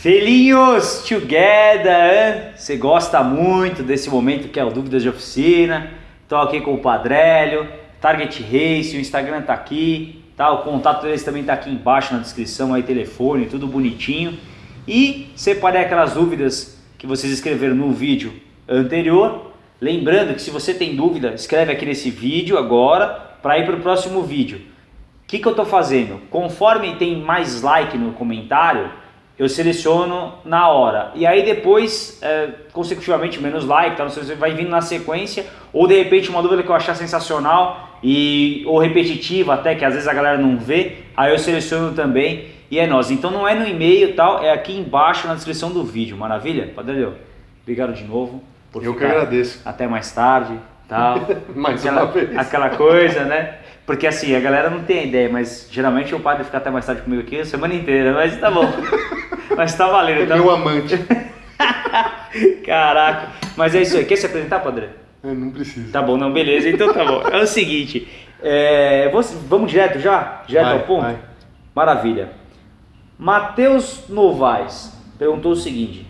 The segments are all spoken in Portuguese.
Felinhos together! Você gosta muito desse momento que é o Dúvidas de Oficina. Estou aqui com o Padrélio, Target Race, o Instagram tá aqui, tá? O contato deles também tá aqui embaixo na descrição, aí telefone, tudo bonitinho. E separei aquelas dúvidas que vocês escreveram no vídeo anterior. Lembrando que se você tem dúvida, escreve aqui nesse vídeo agora para ir para o próximo vídeo. O que, que eu estou fazendo? Conforme tem mais like no comentário, eu seleciono na hora. E aí depois, é, consecutivamente, menos like, tá? você vai vindo na sequência, ou de repente uma dúvida que eu achar sensacional, e, ou repetitiva até, que às vezes a galera não vê, aí eu seleciono também e é nós. Então não é no e-mail tal, é aqui embaixo na descrição do vídeo, maravilha? Padre obrigado de novo. Por eu que agradeço. Até mais tarde, tal. mais aquela, uma vez. Aquela coisa, né? Porque assim, a galera não tem ideia, mas geralmente o padre fica até mais tarde comigo aqui a semana inteira, mas tá bom. Mas tá valendo. É então... meu amante. Caraca. Mas é isso aí. Quer se apresentar, Padre? Eu não preciso. Tá bom, não, beleza. Então tá bom. É o seguinte. É, vamos direto já? Direto vai, ao ponto? Vai. Maravilha. Matheus Novaes perguntou o seguinte.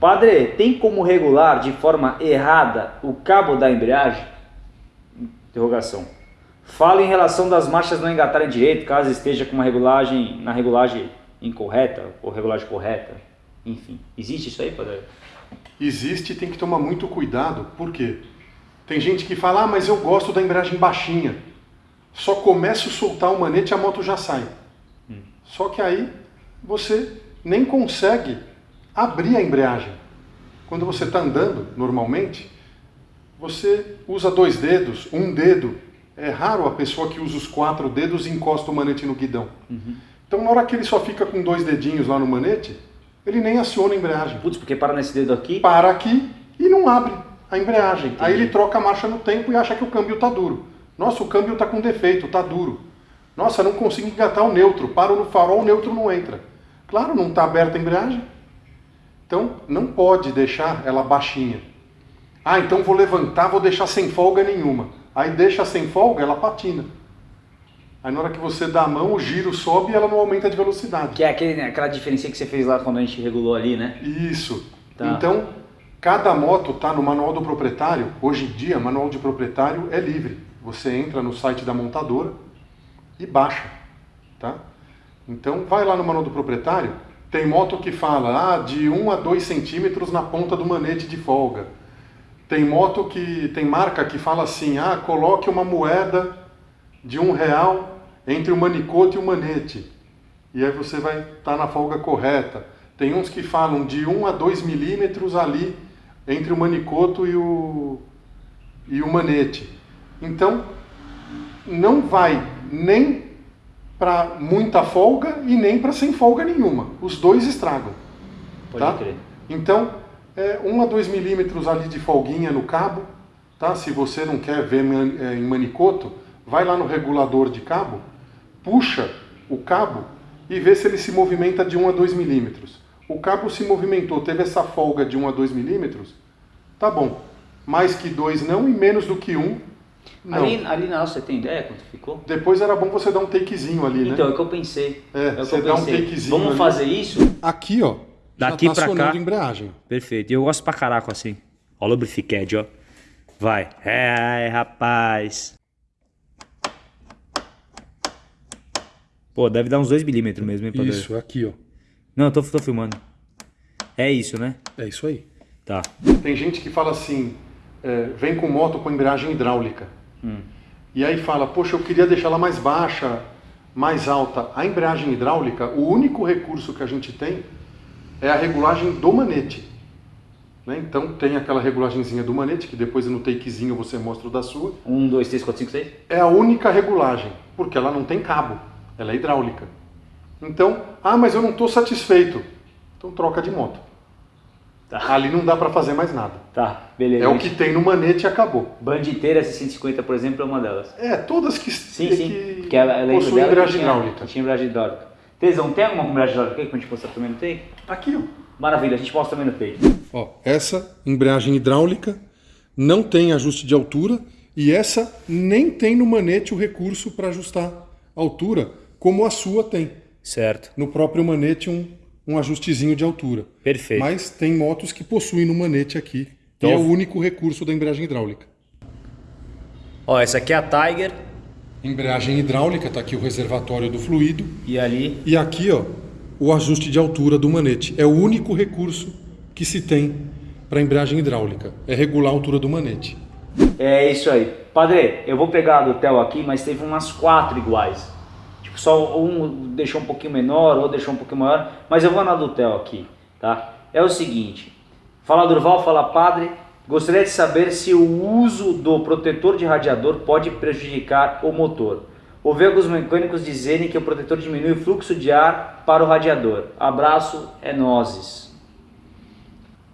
Padre, tem como regular de forma errada o cabo da embreagem? Interrogação. Fala em relação das marchas não engatarem direito, caso esteja com uma regulagem na regulagem incorreta ou regulagem correta? Enfim, existe isso aí, padre? Existe e tem que tomar muito cuidado, por quê? Tem gente que fala, ah, mas eu gosto da embreagem baixinha. Só começo a soltar o manete e a moto já sai. Hum. Só que aí você nem consegue abrir a embreagem. Quando você está andando, normalmente, você usa dois dedos, um dedo. É raro a pessoa que usa os quatro dedos e encosta o manete no guidão. Uhum. Então, na hora que ele só fica com dois dedinhos lá no manete, ele nem aciona a embreagem. Putz, porque para nesse dedo aqui? Para aqui e não abre a embreagem. Entendi. Aí ele troca a marcha no tempo e acha que o câmbio está duro. Nossa, o câmbio está com defeito, está duro. Nossa, não consigo engatar o neutro. Paro no farol, o neutro não entra. Claro, não está aberta a embreagem. Então, não pode deixar ela baixinha. Ah, então vou levantar, vou deixar sem folga nenhuma. Aí deixa sem folga, ela patina. Aí na hora que você dá a mão, o giro sobe e ela não aumenta de velocidade. Que é aquele, né, aquela diferença que você fez lá quando a gente regulou ali, né? Isso. Tá. Então, cada moto está no manual do proprietário. Hoje em dia, manual de proprietário é livre. Você entra no site da montadora e baixa, tá? Então, vai lá no manual do proprietário, tem moto que fala ah, de 1 a 2 centímetros na ponta do manete de folga. Tem moto que tem marca que fala assim, ah, coloque uma moeda de um real entre o manicoto e o manete. E aí você vai estar tá na folga correta. Tem uns que falam de 1 a 2 milímetros ali entre o manicoto e o, e o manete. Então, não vai nem para muita folga e nem para sem folga nenhuma. Os dois estragam. Pode tá? crer. Então, é, 1 a 2 milímetros ali de folguinha no cabo, tá? se você não quer ver é, em manicoto, vai lá no regulador de cabo, puxa o cabo e vê se ele se movimenta de 1 a 2 milímetros. O cabo se movimentou, teve essa folga de 1 a 2 milímetros, tá bom. Mais que 2 não e menos do que 1, não. Ali, ali na você tem ideia quanto ficou? Depois era bom você dar um takezinho ali, né? Então, é o que eu pensei. É, é você dá um takezinho Vamos ali. fazer isso? Aqui, ó. Daqui já tá pra cá. embreagem. Perfeito. E eu gosto pra caraca assim. Ó o lubrificad, ó. Vai. É, rapaz. Pô, deve dar uns 2 milímetros mesmo, hein? Isso, aqui, ó. Não, eu tô, tô filmando. É isso, né? É isso aí. Tá. Tem gente que fala assim, é, vem com moto com embreagem hidráulica. Hum. E aí fala, poxa, eu queria deixar ela mais baixa, mais alta. A embreagem hidráulica, o único recurso que a gente tem é a regulagem do manete. Né? Então tem aquela regulagenzinha do manete, que depois no takezinho você mostra o da sua. 1, 2, 3, 4, 5, 6? É a única regulagem, porque ela não tem cabo. Ela é hidráulica. Então, ah, mas eu não estou satisfeito. Então troca de moto. Tá. Ali não dá para fazer mais nada. Tá, beleza. É o que tem no manete e acabou. Banditeira 650, por exemplo, é uma delas. É, todas que, sim, que, sim. que, que ela, ela possuem embreagem hidráulica. Tinha embreagem hidráulica. Tesão, tem alguma embreagem hidráulica que a gente mostrar também no take? Aqui, ó. Maravilha, a gente mostra também no take. Ó, essa embreagem hidráulica não tem ajuste de altura e essa nem tem no manete o recurso para ajustar a altura como a sua tem. Certo. No próprio manete um, um ajustezinho de altura. Perfeito. Mas tem motos que possuem no manete aqui, então, e é o único recurso da embreagem hidráulica. Ó, essa aqui é a Tiger. Embreagem hidráulica, tá aqui o reservatório do fluido. E ali? E aqui, ó, o ajuste de altura do manete. É o único recurso que se tem para embreagem hidráulica, é regular a altura do manete. É isso aí. Padre, eu vou pegar a do Theo aqui, mas teve umas quatro iguais. Tipo, só um deixou um pouquinho menor, outro deixou um pouquinho maior, mas eu vou na do Theo aqui, tá? É o seguinte, fala Durval, fala Padre, gostaria de saber se o uso do protetor de radiador pode prejudicar o motor. Ouvi alguns mecânicos dizerem que o protetor diminui o fluxo de ar para o radiador. Abraço, é nozes.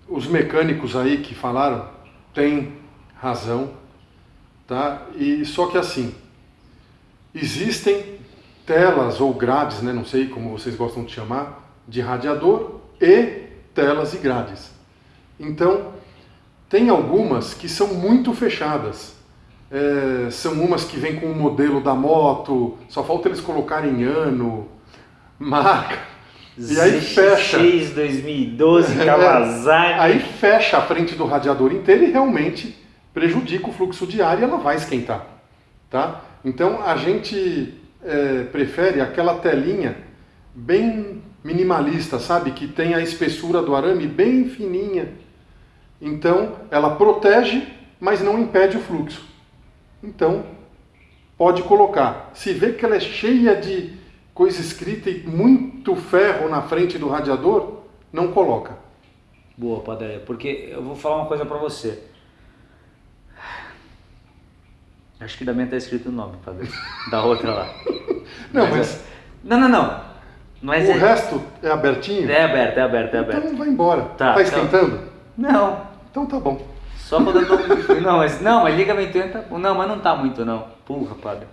Os mecânicos aí que falaram têm razão, tá? E só que assim, existem telas ou grades, né, não sei como vocês gostam de chamar, de radiador e telas e grades. Então, tem algumas que são muito fechadas. É, são umas que vêm com o modelo da moto, só falta eles colocarem ano, marca. E aí fecha. X 2012 Kawasaki. É, aí fecha a frente do radiador inteiro e realmente prejudica o fluxo de ar e ela vai esquentar. Tá? Então a gente é, prefere aquela telinha bem minimalista, sabe? Que tem a espessura do arame bem fininha. Então, ela protege, mas não impede o fluxo. Então, pode colocar. Se vê que ela é cheia de coisa escrita e muito ferro na frente do radiador, não coloca. Boa, Padre, porque eu vou falar uma coisa para você. Acho que da minha tá escrito o nome, Padre. Da outra lá. Não, mas. mas... É... Não, não, não. Mas o é... resto é abertinho? É aberto, é aberto, é aberto. Então vai embora. Tá, tá esquentando? Então... Não. Então tá bom. Só quando eu tô... Não, mas, não, mas ligamento tá... Não, mas não tá muito não. Porra, padre.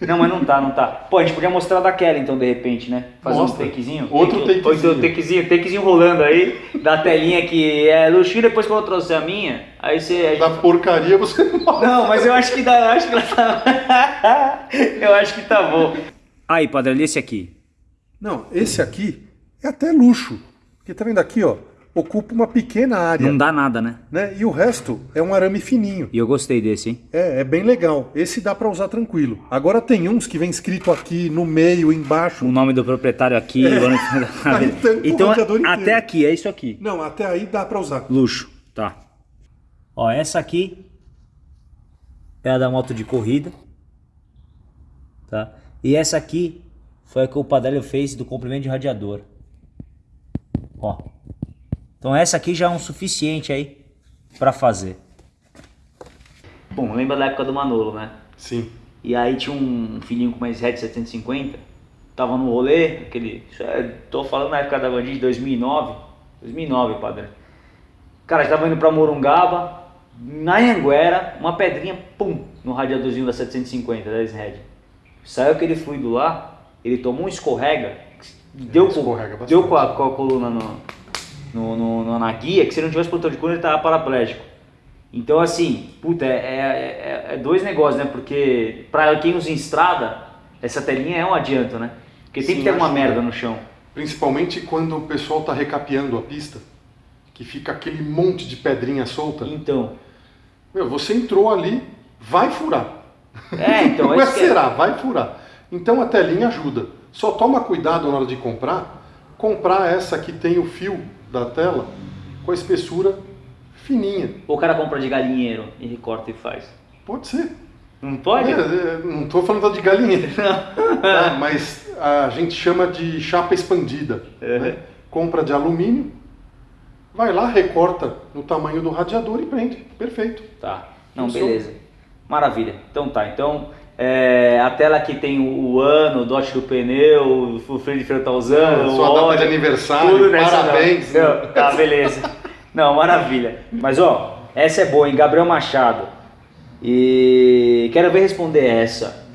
Não, mas não tá, não tá. Pô, a gente podia mostrar daquela então, de repente, né? Fazer Mostra. um takezinho. Outro take, takezinho. Outro takezinho, takezinho rolando aí, da telinha que é luxo, depois quando eu trouxer a minha, aí você... Da porcaria você não Não, mas eu acho que dá, eu acho que ela tá... eu acho que tá bom. Aí, padre, esse aqui. Não, esse aqui é até luxo. Porque tá vendo aqui, ó? Ocupa uma pequena área. Não dá nada, né? né? E o resto é um arame fininho. E eu gostei desse, hein? É, é bem legal. Esse dá para usar tranquilo. Agora tem uns que vem escrito aqui no meio, embaixo. O nome do proprietário aqui. É. O então, até aqui, é isso aqui. Não, até aí dá para usar. Luxo, tá. Ó, essa aqui é a da moto de corrida. Tá? E essa aqui foi a que o Padelio fez do comprimento de radiador. Ó. Então essa aqui já é um suficiente aí para fazer. Bom, lembra da época do Manolo, né? Sim. E aí tinha um filhinho com uma Red 750, tava no rolê, aquele, é, tô falando na época da Bandit, 2009, 2009, padre. Cara, tava indo pra Morungaba, na Anguera, uma pedrinha, pum, no radiadorzinho da 750, da Red. Saiu aquele fluido lá, ele tomou um escorrega, deu, escorrega com, deu com a, com a coluna no, no, no, na guia, que se não tivesse protetor de coluna ele tava paraplégico. Então assim, puta, é, é, é, é dois negócios, né? Porque para quem usa em estrada, essa telinha é um adianto, né? Porque tem Sim, que ter uma merda no chão. Principalmente quando o pessoal tá recapeando a pista, que fica aquele monte de pedrinha solta. Então. Meu, você entrou ali, vai furar. É, então. Não é, é será, vai furar. Então a telinha ajuda. Só toma cuidado na hora de comprar, comprar essa que tem o fio da tela com a espessura fininha. Ou o cara compra de galinheiro e recorta e faz. Pode ser. Não pode? É, é, não estou falando de galinheiro, tá? mas a gente chama de chapa expandida. Uhum. Né? Compra de alumínio, vai lá, recorta no tamanho do radiador e prende. Perfeito. Tá. Não, beleza. Maravilha. Então tá. Então é, a tela aqui tem o, o ano, o dot do pneu, o freio de freio tá usando. Sua data de aniversário, tudo parabéns. Não. Não, tá, beleza. Não, maravilha. Mas ó, essa é boa, hein? Gabriel Machado. E quero ver responder essa.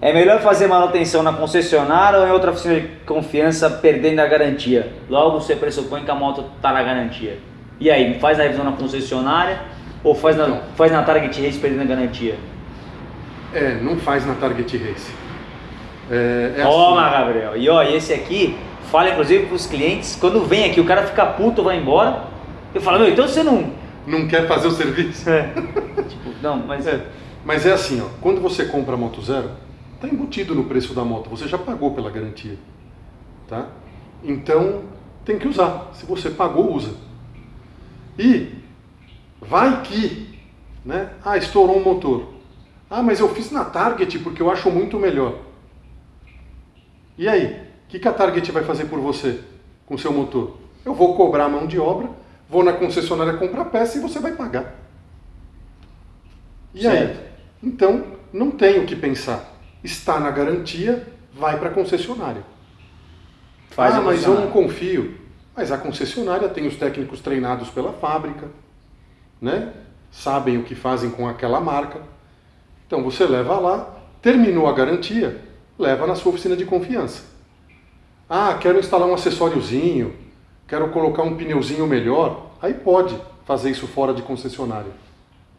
É melhor fazer manutenção na concessionária ou em outra oficina de confiança perdendo a garantia? Logo você pressupõe que a moto está na garantia. E aí, faz a revisão na concessionária ou faz na, faz na Target Race perdendo a garantia? É, não faz na Target Race. É, é Toma, assim. Gabriel. E ó, esse aqui falo inclusive para os clientes, quando vem aqui o cara fica puto, vai embora, eu falo, meu, então você não... Não quer fazer o serviço? É. tipo, não, mas... É. Mas é assim, ó, quando você compra a moto zero, está embutido no preço da moto, você já pagou pela garantia. Tá? Então, tem que usar. Se você pagou, usa. E vai que, né? Ah, estourou um motor. Ah, mas eu fiz na Target porque eu acho muito melhor. E aí? O que, que a Target vai fazer por você com o seu motor? Eu vou cobrar a mão de obra, vou na concessionária comprar peça e você vai pagar. E certo. aí? Então, não tem o que pensar. Está na garantia, vai para a concessionária. Faz ah, mas eu não confio. Mas a concessionária tem os técnicos treinados pela fábrica, né? sabem o que fazem com aquela marca. Então você leva lá, terminou a garantia, leva na sua oficina de confiança. Ah, quero instalar um acessóriozinho, quero colocar um pneuzinho melhor. Aí pode fazer isso fora de concessionária.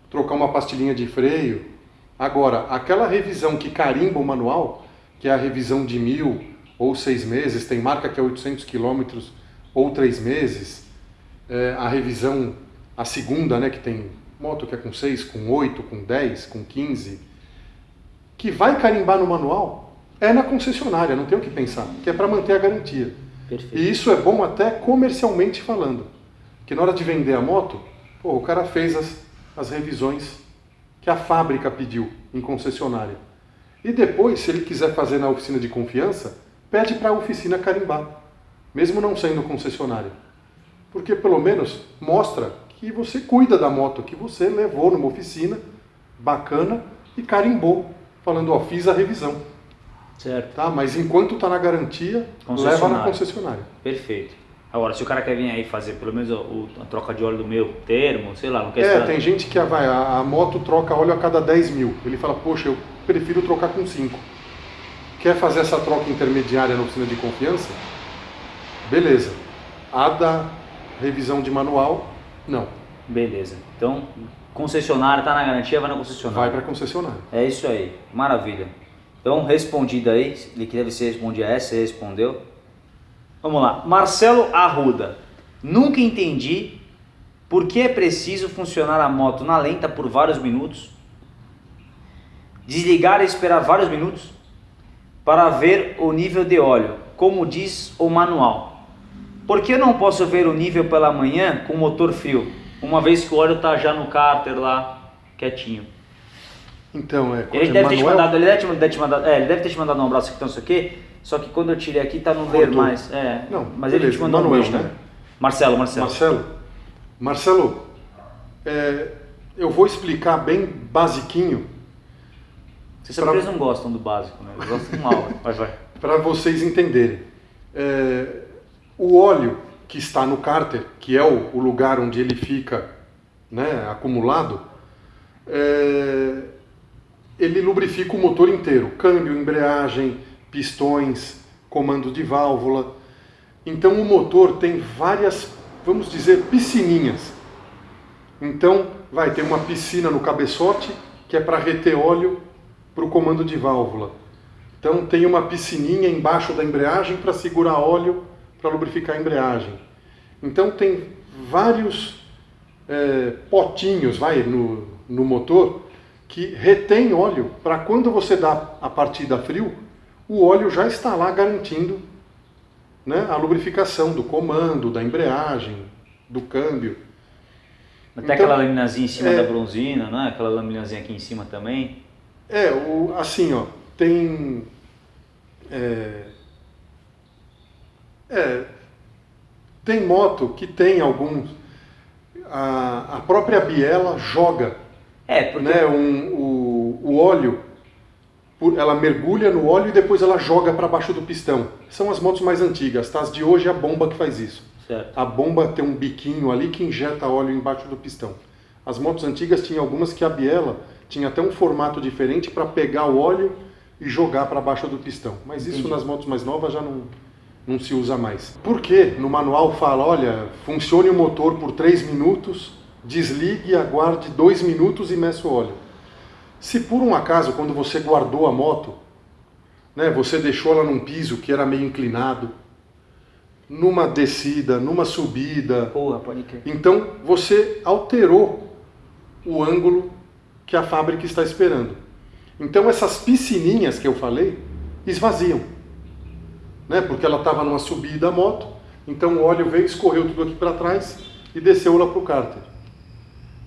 Trocar uma pastilhinha de freio, Agora, aquela revisão que carimba o manual, que é a revisão de mil ou seis meses, tem marca que é 800 quilômetros ou três meses, é, a revisão, a segunda, né, que tem moto que é com 6, com 8, com 10, com 15, que vai carimbar no manual, é na concessionária, não tem o que pensar, que é para manter a garantia. Perfeito. E isso é bom até comercialmente falando, que na hora de vender a moto, pô, o cara fez as, as revisões que a fábrica pediu em concessionária. E depois, se ele quiser fazer na oficina de confiança, pede para a oficina carimbar, mesmo não sendo concessionária. Porque pelo menos mostra que você cuida da moto, que você levou numa oficina bacana e carimbou, falando, ó, fiz a revisão. Certo. Tá? Mas enquanto está na garantia, leva na concessionária. Perfeito. Agora, se o cara quer vir aí fazer pelo menos o, a troca de óleo do meu termo, sei lá, não quer É, esperar... tem gente que vai, a, a, moto troca óleo a cada 10 mil. Ele fala, poxa, eu prefiro trocar com 5. Quer fazer essa troca intermediária na oficina de confiança? Beleza. A da revisão de manual, não. Beleza. Então, concessionária, tá na garantia, vai na concessionária. Vai para concessionária. É isso aí. Maravilha. Então, respondida aí, ele que deve ser respondia essa, você respondeu. Vamos lá. Marcelo Arruda. Nunca entendi por que é preciso funcionar a moto na lenta por vários minutos, desligar e esperar vários minutos para ver o nível de óleo, como diz o manual. Por que eu não posso ver o nível pela manhã com o motor frio, uma vez que o óleo está já no cárter lá, quietinho? Então, é... Ele deve, ter te mandado, ele deve ter te mandado, é, ele deve ter te mandado um abraço aqui, então isso aqui, só que quando eu tirei aqui tá no ler mais. É. Não, mas beleza. ele te mandou Manuel, um beijo, né? Marcelo, Marcelo. Marcelo, Marcelo, é, eu vou explicar bem basiquinho. Vocês pra... não gostam do básico, né? Eles gostam do mal. vai, vai. Para vocês entenderem. É, o óleo que está no cárter, que é o, lugar onde ele fica né, acumulado, é, ele lubrifica o motor inteiro, câmbio, embreagem, pistões, comando de válvula. Então o motor tem várias, vamos dizer, piscininhas. Então vai ter uma piscina no cabeçote, que é para reter óleo para o comando de válvula. Então tem uma piscininha embaixo da embreagem para segurar óleo para lubrificar a embreagem. Então tem vários é, potinhos vai, no, no motor que retém óleo para quando você dá a partida frio, o óleo já está lá garantindo né, a lubrificação do comando, da embreagem, do câmbio. Até então, aquela laminazinha em cima é, da bronzina, né? aquela laminazinha aqui em cima também. É, o, assim, ó, tem... É, é, tem moto que tem alguns... A, a própria biela joga é, porque... né, um, o, o óleo ela mergulha no óleo e depois ela joga para baixo do pistão. São as motos mais antigas, tá? As de hoje é a bomba que faz isso. Certo. A bomba tem um biquinho ali que injeta óleo embaixo do pistão. As motos antigas tinham algumas que a biela tinha até um formato diferente para pegar o óleo e jogar para baixo do pistão. Mas isso Entendi. nas motos mais novas já não, não se usa mais. Por que no manual fala, olha, funcione o motor por 3 minutos, desligue, aguarde 2 minutos e meça o óleo? Se por um acaso, quando você guardou a moto, né, você deixou ela num piso que era meio inclinado, numa descida, numa subida. Porra, pode crer. Então você alterou o ângulo que a fábrica está esperando. Então essas piscininhas que eu falei esvaziam, né? Porque ela estava numa subida a moto, então o óleo veio, escorreu tudo aqui para trás e desceu lá para o cárter.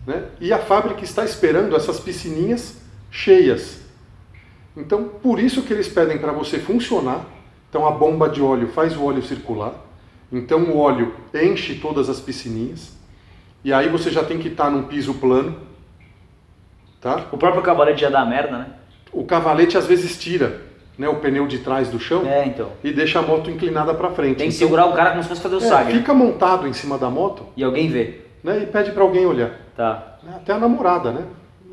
Né? E a fábrica está esperando essas piscininhas cheias. Então, por isso que eles pedem para você funcionar. Então, a bomba de óleo faz o óleo circular. Então, o óleo enche todas as piscininhas. E aí você já tem que estar tá num piso plano. Tá? O próprio cavalete já dá merda, né? O cavalete às vezes tira né, o pneu de trás do chão é, então. e deixa a moto inclinada para frente. Tem que então, segurar o cara como se fosse fazer o é, saga. Fica montado em cima da moto. E alguém vê. Né, e pede para alguém olhar. Tá. Até a namorada, né?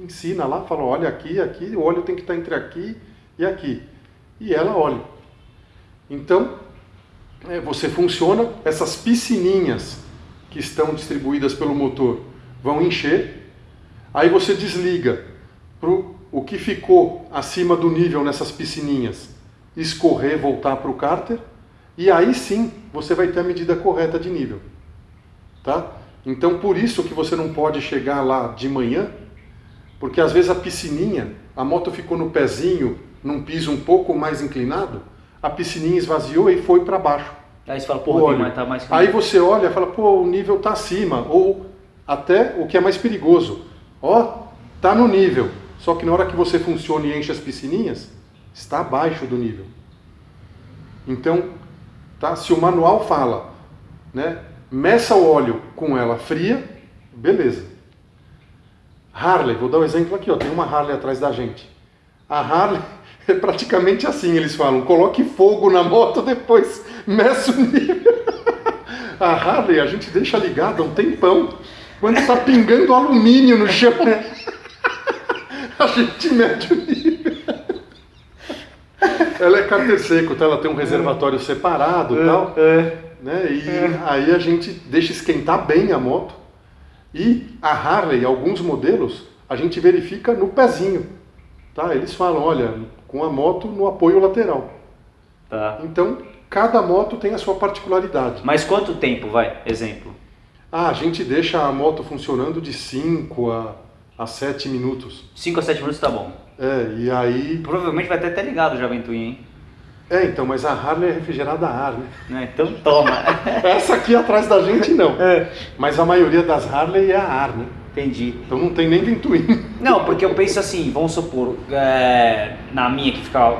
Ensina lá, fala, olha aqui, aqui, o óleo tem que estar entre aqui e aqui. E ela olha. Então, é, você funciona, essas piscininhas que estão distribuídas pelo motor vão encher, aí você desliga para o que ficou acima do nível nessas piscininhas escorrer, voltar para o cárter, e aí sim você vai ter a medida correta de nível. Tá? Então por isso que você não pode chegar lá de manhã, porque às vezes a piscininha, a moto ficou no pezinho, num piso um pouco mais inclinado, a piscininha esvaziou e foi para baixo. Aí você fala, pô, mas tá mais Aí você olha e fala, pô, o nível tá acima, ou até o que é mais perigoso, ó, tá no nível, só que na hora que você funciona e enche as piscininhas, está abaixo do nível. Então, tá? se o manual fala, né, meça o óleo com ela fria, beleza. Harley, vou dar um exemplo aqui, ó, tem uma Harley atrás da gente. A Harley é praticamente assim, eles falam, coloque fogo na moto, depois meça o nível. A Harley a gente deixa ligada um tempão, quando está pingando alumínio no chão, a gente mede o nível. Ela é cárter seco, tá? ela tem um reservatório separado e é, tal. É né? E é. aí a gente deixa esquentar bem a moto. E a Harley, alguns modelos, a gente verifica no pezinho. Tá? Eles falam, olha, com a moto no apoio lateral. Tá. Então, cada moto tem a sua particularidade. Mas quanto tempo vai? Exemplo. Ah, a gente deixa a moto funcionando de 5 a, a 7 minutos. 5 a 7 minutos tá bom. É, e aí... Provavelmente vai ter até ligado já Ventuinha, hein? É, então, mas a Harley é refrigerada a ar, né? É, então toma. Essa aqui atrás da gente não. É. Mas a maioria das Harley é a ar, né? Entendi. Então não tem nem ventoinha. Não, porque eu penso assim, vamos supor, é, na minha que ficava,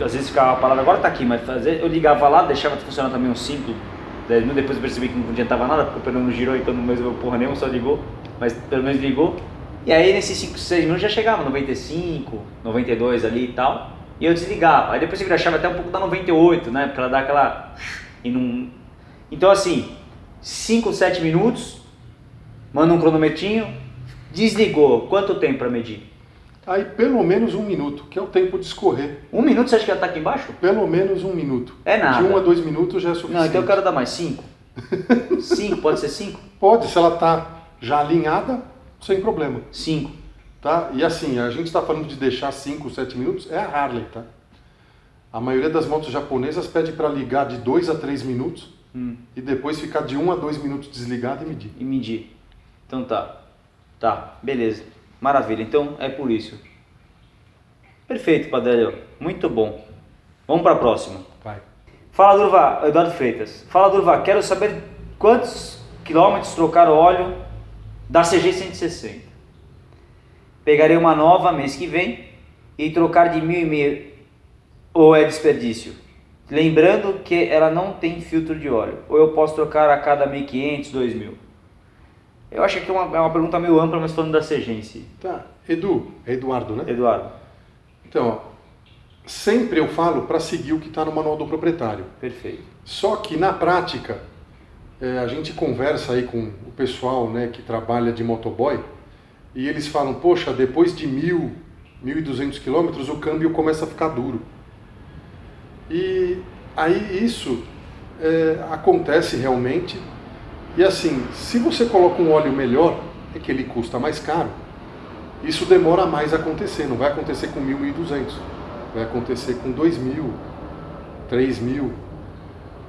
às vezes ficava parada, agora tá aqui, mas eu ligava lá, deixava funcionar também uns 5, 10 minutos, depois eu percebi que não adiantava nada, porque o pneu não girou, então não resolveu porra nenhuma, só ligou, mas pelo menos ligou. E aí nesses 5, 6 minutos já chegava 95, 92 ali e tal. E eu desligava. Aí depois você vira a chave até um pouco da 98, né? Porque ela dá aquela. E não... Então assim, 5, 7 minutos, manda um cronometrinho, desligou. Quanto tempo para medir? Aí pelo menos um minuto, que é o tempo de escorrer. Um minuto você acha que já está aqui embaixo? Pelo menos um minuto. É nada. De um a dois minutos já é suficiente. Não, então eu quero dar mais cinco. cinco, pode ser cinco? Pode, se ela está já alinhada, sem problema. Cinco. Tá? E assim, a gente está falando de deixar 5, 7 minutos, é a Harley, tá? A maioria das motos japonesas pede para ligar de 2 a 3 minutos hum. e depois ficar de 1 um a 2 minutos desligado e medir. E medir. Então tá. Tá, beleza. Maravilha. Então é por isso. Perfeito, Padre Muito bom. Vamos para a próxima. Vai. Fala, Durva. Eduardo Freitas. Fala, Durva. Quero saber quantos quilômetros trocar o óleo da CG 160. Pegarei uma nova mês que vem e trocar de mil e meio ou é desperdício? Lembrando que ela não tem filtro de óleo. Ou eu posso trocar a cada 1.500, 2.000? Eu acho que é uma, é uma pergunta meio ampla, mas falando da CG em si. Tá. Edu, é Eduardo, né? Eduardo. Então, ó, sempre eu falo para seguir o que está no manual do proprietário. Perfeito. Só que na prática, é, a gente conversa aí com o pessoal né, que trabalha de motoboy e eles falam, poxa, depois de mil, mil e duzentos quilômetros o câmbio começa a ficar duro. E aí isso é, acontece realmente. E assim, se você coloca um óleo melhor, é que ele custa mais caro, isso demora mais a acontecer, não vai acontecer com mil, mil e duzentos, vai acontecer com dois mil, três mil.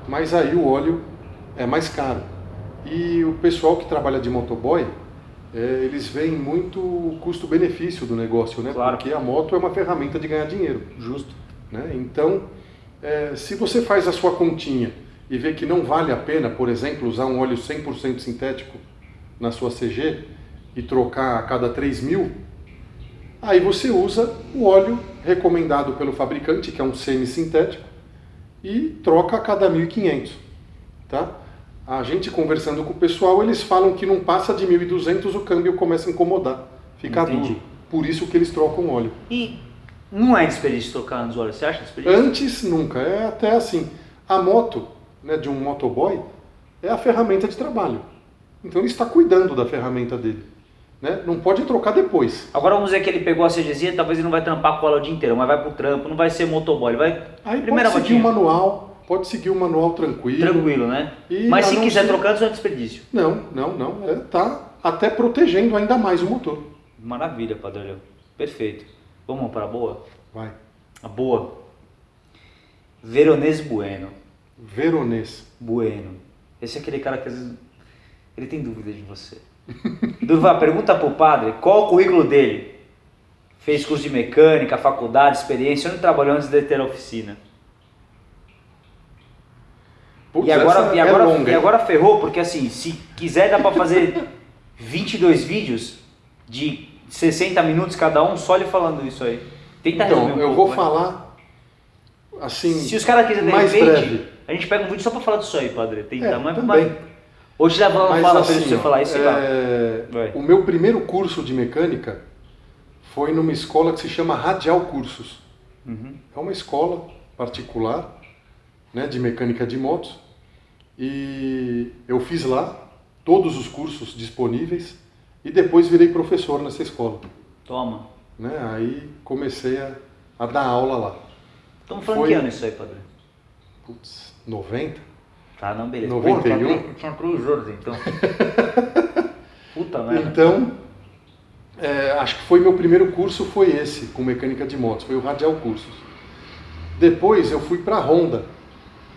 mas aí o óleo é mais caro. E o pessoal que trabalha de motoboy, é, eles veem muito o custo-benefício do negócio, né? Claro. Porque a moto é uma ferramenta de ganhar dinheiro. Justo. Né? Então, é, se você faz a sua continha e vê que não vale a pena, por exemplo, usar um óleo 100% sintético na sua CG e trocar a cada 3 mil, aí você usa o óleo recomendado pelo fabricante, que é um semi-sintético, e troca a cada 1.500. Tá? A gente conversando com o pessoal, eles falam que não passa de 1.200 o câmbio começa a incomodar, fica Entendi. duro. Por isso que eles trocam óleo. E não é desperdício trocar nos olhos, você acha desperdício? Antes, nunca. É até assim. A moto, né, de um motoboy, é a ferramenta de trabalho. Então ele está cuidando da ferramenta dele. Né? Não pode trocar depois. Agora vamos dizer que ele pegou a CGzinha, talvez ele não vai trampar com ela o dia inteiro, mas vai pro trampo, não vai ser motoboy, vai... Aí Primeira pode seguir o manual, pode seguir o manual tranquilo. Tranquilo, né? E mas se quiser ser- trocar, não é desperdício. Não, não, não. É, tá até protegendo ainda mais o motor. Maravilha, Padrão. Perfeito. Vamos para a boa? Vai. A boa. Veronese Bueno. Veronês. Bueno. Esse é aquele cara que às vezes ele tem dúvida de você. Durval, pergunta pro padre qual o currículo dele. Fez curso de mecânica, faculdade, experiência, onde trabalhou antes de ter a oficina. Putz, e agora, e, é agora, longa, e agora ferrou, porque assim, se quiser dá pra fazer 22 vídeos de 60 minutos cada um, só ele falando isso aí. Tenta Então, um eu pouco, vou vai. falar assim. Se os caras quiserem de repente, breve. a gente pega um vídeo só pra falar disso aí, padre. Tem É, tamanho mas Hoje Mas fala assim, pra você falar isso é, Vai. O meu primeiro curso de mecânica foi numa escola que se chama Radial Cursos. Uhum. É uma escola particular né, de mecânica de motos. E eu fiz lá todos os cursos disponíveis e depois virei professor nessa escola. Toma. Né? Aí comecei a, a dar aula lá. Estamos falando Foi- que ano isso aí, padre? Putz, 90? Tá, não, beleza. 91? Pô, tinha, três- tinha três anos, então. Puta merda. Então, é, acho que foi meu primeiro curso foi esse, com mecânica de motos, foi o Radial Cursos. Depois eu fui para a Honda.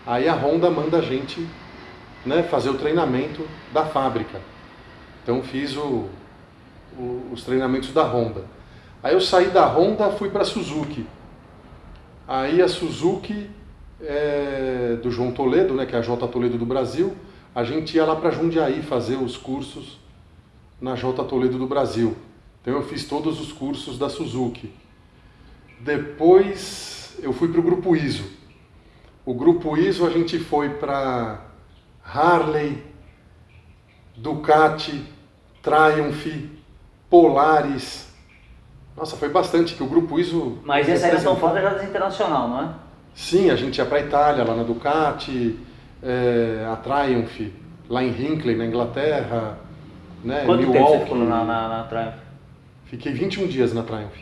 Aí a Honda manda a gente né, fazer o treinamento da fábrica. Então fiz o, o- os treinamentos da Honda. Aí eu saí da Honda, fui para a Suzuki. Aí a Suzuki é, do João Toledo, né, que é a J Toledo do Brasil, a gente ia lá para Jundiaí fazer os cursos na J Toledo do Brasil. Então eu fiz todos os cursos da Suzuki. Depois eu fui para o Grupo ISO. O Grupo ISO a gente foi para Harley, Ducati, Triumph, Polaris. Nossa, foi bastante que o Grupo ISO. Mas essa representou- falando já das internacional, não é? Sim, a gente ia para Itália, lá na Ducati, é, a Triumph, lá em Hinckley, na Inglaterra, né, Quanto tempo Milwaukee. você ficou na, na, na Triumph? Fiquei 21 dias na Triumph.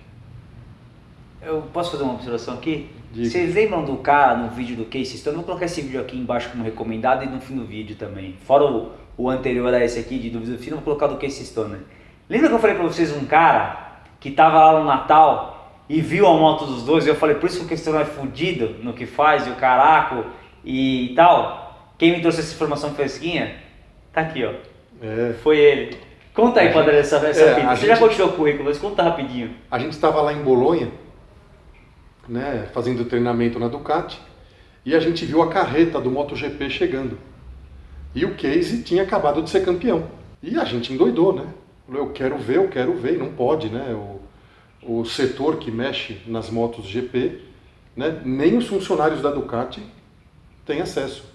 Eu posso fazer uma observação aqui? Diga. Vocês lembram do cara no vídeo do Case Stone? Eu vou colocar esse vídeo aqui embaixo como recomendado e no fim do vídeo também. Fora o, o anterior a esse aqui de dúvida do fim, eu vou colocar do Case Stone. Lembra que eu falei pra vocês um cara que tava lá no Natal e viu a moto dos dois e eu falei, por isso que o Case Stone é fudido no que faz e o caraco e tal? Quem me trouxe essa informação fresquinha? Tá aqui, ó. É, Foi ele. Conta aí, Padre, essa, essa É, Você já gente- continuou o currículo, mas conta rapidinho. a gente estava lá em Bolonha, né, fazendo treinamento na Ducati, e a gente viu a carreta do MotoGP chegando. E o Casey tinha acabado de ser campeão. E a gente endoidou, né? Eu quero ver, eu quero ver, e não pode, né? O, o setor que mexe nas motos GP, né, nem os funcionários da Ducati têm acesso.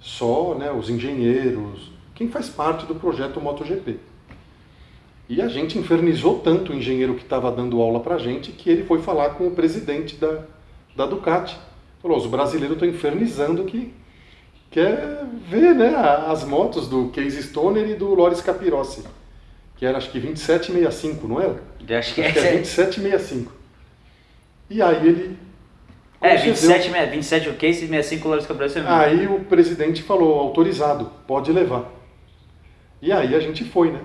Só né, os engenheiros, quem faz parte do projeto MotoGP. E a gente infernizou tanto o engenheiro que estava dando aula para a gente que ele foi falar com o presidente da, da Ducati. Falou, os brasileiros estão infernizando que quer ver né, as motos do Case Stoner e do Loris Capirossi, que era acho que 2765, não era? Eu acho que Acho que essa é é... 2765. E aí ele... É, concedeu. 27, me- 27 o case e 65 dólares que você viu. Aí o presidente falou, autorizado, pode levar. E aí a gente foi, né?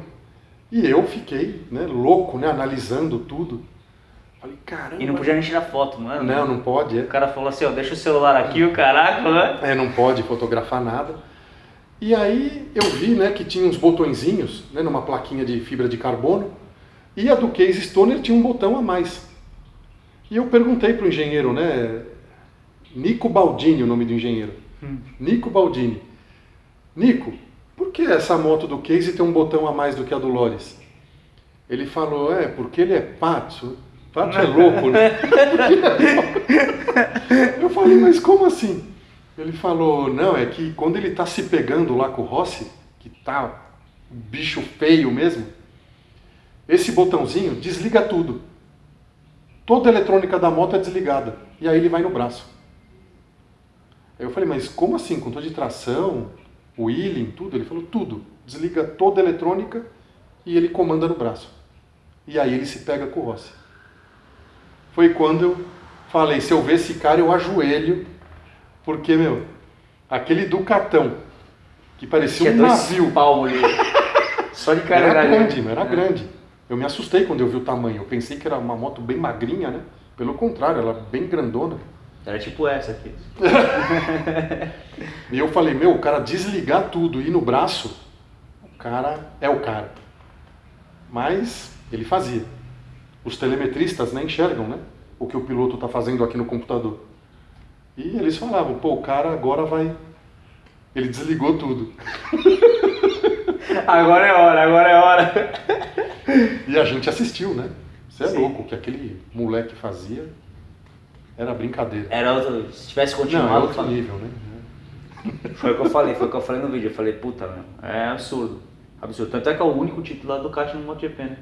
E eu fiquei né, louco, né, analisando tudo. Falei, caramba. E não podia nem tirar foto, mano. Não, não pode. É. O cara falou assim, ó, deixa o celular aqui, o caraca, né? É, não pode fotografar nada. E aí eu vi, né, que tinha uns botõezinhos, né, numa plaquinha de fibra de carbono, e a do Case Stoner tinha um botão a mais. E eu perguntei pro engenheiro, né, Nico Baldini, o nome do engenheiro. Hum. Nico Baldini. Nico, que essa moto do Case tem um botão a mais do que a do Loris? Ele falou, é, porque ele é pato. Pato é louco, né? eu falei, mas como assim? Ele falou, não, é que quando ele tá se pegando lá com o Rossi, que tá bicho feio mesmo, esse botãozinho desliga tudo. Toda a eletrônica da moto é desligada. E aí ele vai no braço. Aí eu falei, mas como assim? Controle de tração, wheeling, tudo? Ele falou, tudo. Desliga toda a eletrônica e ele comanda no braço. E aí ele se pega com o Rossi. Foi quando eu falei, se eu ver esse cara eu ajoelho, porque, meu, aquele Ducatão, que parecia um navio. Palmo ali. Só de cara Era grande, era é. grande. Eu me assustei quando eu vi o tamanho. Eu pensei que era uma moto bem magrinha, né? Pelo contrário, ela bem grandona. Era tipo essa aqui. e eu falei, meu, o cara desligar tudo e ir no braço, o cara é o cara. Mas ele fazia. Os telemetristas nem enxergam, né? O que o piloto está fazendo aqui no computador. E eles falavam, pô, o cara agora vai. Ele desligou tudo. agora é hora, agora é hora. e a gente assistiu, né? Você é Sim. louco, o que aquele moleque fazia. Era brincadeira. Era outro, se tivesse continuado. Não, é outro nível, né? Foi o que eu falei, foi o que eu falei no vídeo. Eu falei, puta, meu, é absurdo. Absurdo. Tanto é que é o único titular do kart no MotoGP, né?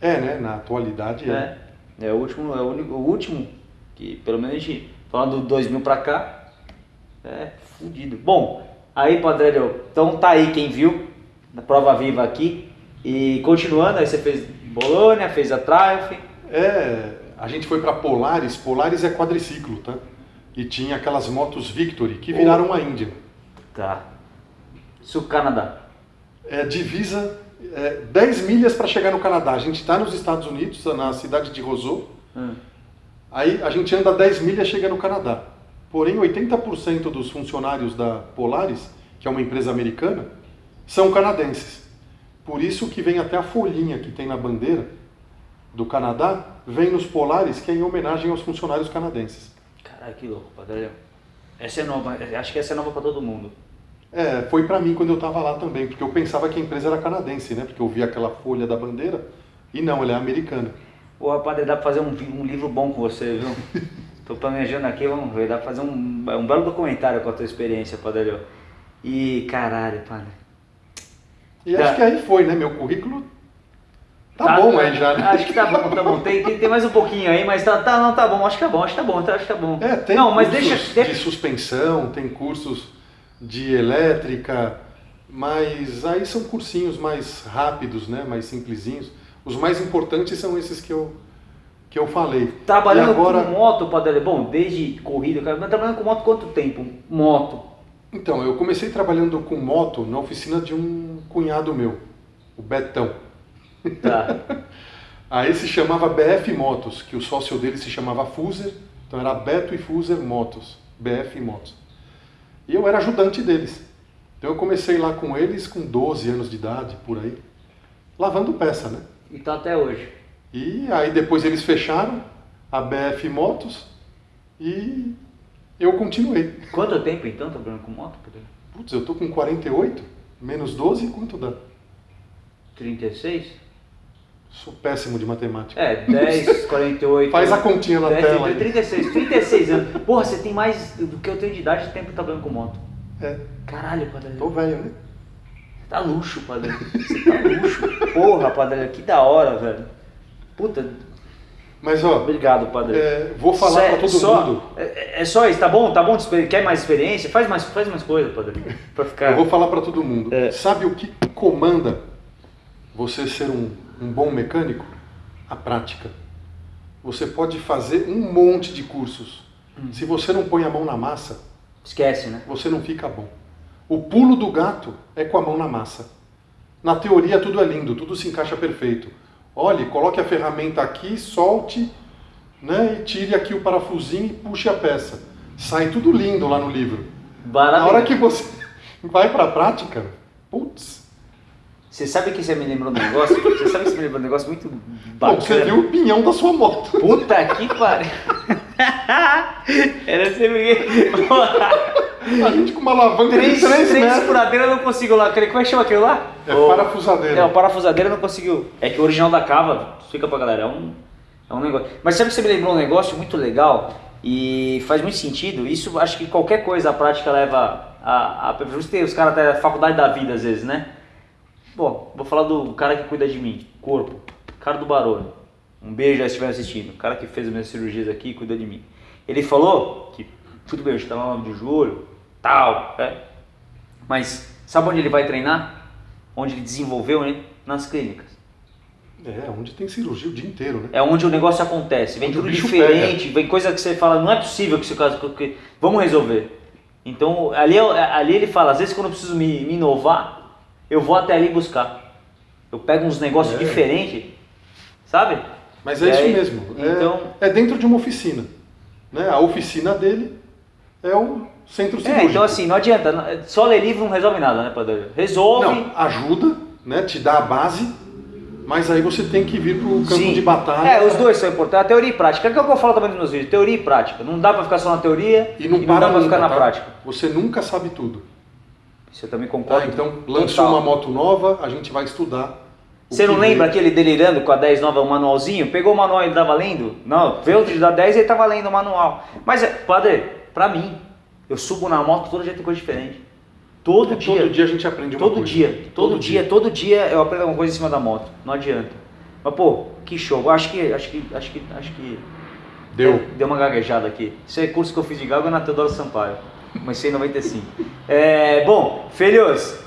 É, né? Na atualidade é. É, é o último, é o, único, o último que, pelo menos a gente, falando do 2000 pra cá, é fudido. Bom, aí, Padrelho, então tá aí quem viu, na prova viva aqui. E continuando, aí você fez Bolônia, fez a Triumph. É, a gente foi para Polaris, Polaris é quadriciclo, tá? E tinha aquelas motos Victory que viraram oh. a Índia. Tá. Isso Canadá. É divisa é, 10 milhas para chegar no Canadá. A gente está nos Estados Unidos, na cidade de Roseau. Hum. Aí a gente anda 10 milhas e chega no Canadá. Porém, 80% dos funcionários da Polaris, que é uma empresa americana, são canadenses. Por isso que vem até a folhinha que tem na bandeira do Canadá, vem nos Polaris, que é em homenagem aos funcionários canadenses. Caralho, que louco, Padre. Essa é nova, acho que essa é nova para todo mundo. É, foi para mim quando eu estava lá também, porque eu pensava que a empresa era canadense, né? Porque eu vi aquela folha da bandeira e não, ela é americana. Pô, Padre, dá para fazer um, um, livro bom com você, viu? Tô planejando aqui, vamos ver, dá para fazer um, um belo documentário com a tua experiência, Padre. E caralho, Padre. E acho que aí foi, né? Meu currículo Tá, tá, bom aí já, né? Acho que tá bom, tá bom. Tem, tem, tem, mais um pouquinho aí, mas tá, tá, não, tá bom, acho que tá bom, acho que tá bom, acho que tá bom. É, tem não, mas cursos deixa, de suspensão, tem cursos de elétrica, mas aí são cursinhos mais rápidos, né? Mais simplesinhos. Os mais importantes são esses que eu, que eu falei. Trabalhando agora... com moto, Padre, bom, desde corrida, mas trabalhando com moto quanto tempo? Moto? Então, eu comecei trabalhando com moto na oficina de um cunhado meu, o Betão. Tá. Aí se chamava BF Motos, que o sócio dele se chamava Fuser, então era Beto e Fuser Motos, BF Motos. E eu era ajudante deles. Então eu comecei lá com eles com 12 anos de idade, por aí, lavando peça, né? Então até hoje. E aí depois eles fecharam a BF Motos e eu continuei. Quanto tempo então trabalhando com moto? Putz, eu tô com 48, menos 12, quanto dá? 36? Sou péssimo de matemática. É, 10, 48. Faz a continha na 10, tela. 36, 36 anos. Porra, você tem mais do que eu tenho de idade de tempo trabalhando com moto. É. Caralho, padre. Tô velho, né? Tá luxo, padre. Você tá luxo. Porra, padre, que da hora, velho. Puta. Mas ó. Obrigado, padre. É, vou falar Cê, pra todo só, mundo. É, é, só isso, tá bom? Tá bom? Quer mais experiência? Faz mais, faz mais coisa, padre. Pra ficar. Eu vou falar pra todo mundo. É. Sabe o que comanda você ser um um bom mecânico? A prática. Você pode fazer um monte de cursos. Hum. Se você não põe a mão na massa, esquece, né? Você não fica bom. O pulo do gato é com a mão na massa. Na teoria tudo é lindo, tudo se encaixa perfeito. olhe, coloque a ferramenta aqui, solte, né, e tire aqui o parafusinho e puxe a peça. Sai tudo lindo lá no livro. Na hora que você vai para a prática, putz. Você sabe que você me lembrou um negócio? Você sabe que você me lembrou um negócio muito bacana? Bom, você viu o pinhão da sua moto. Puta que pariu. Era sempre A gente com uma alavanca três, de 3 três metros. furadeira não conseguiu lá. Como é que chama aquilo lá? É o... parafusadeira. É, o parafusadeira não conseguiu. É que o original da Cava, fica pra galera, é um, é um negócio. Mas sabe que você me lembrou um negócio muito legal e faz muito sentido? Isso acho que qualquer coisa a prática leva a. a, a os caras até a faculdade da vida às vezes, né? Bom, vou falar do cara que cuida de mim, corpo, cara do barulho. Um beijo se estiver assistindo. O cara que fez as minhas cirurgias aqui cuida de mim. Ele falou que tudo bem, hoje tá no 9 de julho, tal, é. Mas sabe onde ele vai treinar? Onde ele desenvolveu, né? Nas clínicas. É, onde tem cirurgia o dia inteiro, né? É onde o negócio acontece. Vem onde tudo diferente, pega. vem coisa que você fala, não é possível que esse caso. Que, vamos resolver. Então, ali, ali ele fala, às vezes quando eu preciso me, me inovar, eu vou até ali buscar. Eu pego uns negócios é. diferentes, sabe? Mas é, isso mesmo. É, então, é, é dentro de uma oficina. Né? A oficina dele é o centro cirúrgico. É, então assim, não adianta. Só ler livro não resolve nada, né, Padre? Resolve. Não, ajuda, né? Te dá a base, mas aí você tem que vir para o campo Sim. de batalha. É, os dois são importantes. A teoria e prática. É o que eu falo também nos meus vídeos. Teoria e prática. Não dá para ficar só na teoria e não, e não dá para ficar na tá? prática. Você nunca sabe tudo. Você também concorda? Ah, então, lançou uma moto nova, a gente vai estudar. Você não lembra aquele delirando com a 10 nova, o manualzinho? Pegou o manual e ele tava lendo? Não, veio de da 10 e ele tava lendo o manual. Mas, padre, pra mim, eu subo na moto, todo dia tem coisa diferente. Todo é, dia. Todo dia a gente aprende uma todo coisa. Dia, todo, todo dia, dia, todo dia eu aprendo alguma coisa em cima da moto. Não adianta. Mas pô, que show. Acho que, acho que, acho que, acho que deu. Deu uma gaguejada aqui. Esse é curso que eu fiz de galga na Teodoro Sampaio. Comecei em 95. É, bom, filhos,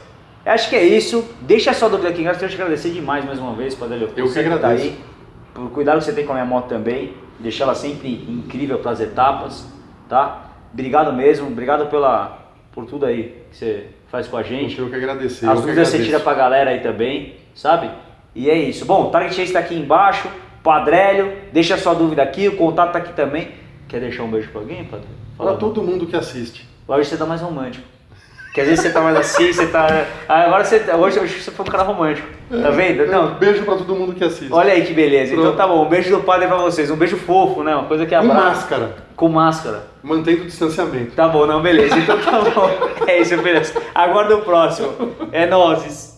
acho que é isso. Deixa a sua dúvida aqui embaixo. Quero te agradecer demais mais uma vez, Padre Leopoldo. Eu que agradeço. Tá aí, por cuidado que você tem com a minha moto também. Deixar ela sempre incrível para as etapas, tá? Obrigado mesmo, obrigado pela, por tudo aí que você faz com a gente. Eu que agradecer. As dúvidas você tira pra galera aí também, sabe? E é isso. Bom, o Target está aqui embaixo, Padrélio, deixa a sua dúvida aqui, o contato tá aqui também. Quer deixar um beijo pra alguém, Padre? Para todo mundo que assiste. Hoje você tá mais romântico. Que às vezes você tá mais assim, você tá. Ah, agora você. Hoje, hoje você foi um cara romântico. Tá vendo? Não. Um beijo pra todo mundo que assiste. Olha aí que beleza. Então Pronto. Então tá bom. Um beijo do padre pra vocês. Um beijo fofo, né? Uma coisa que abraça. Com máscara. Com máscara. Mantendo o distanciamento. Tá bom, não, beleza. Então tá bom. É isso, beleza. Aguarda o próximo. É nozes.